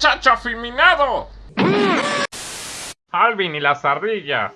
muchacho afeminado! Alvin y las ardillas.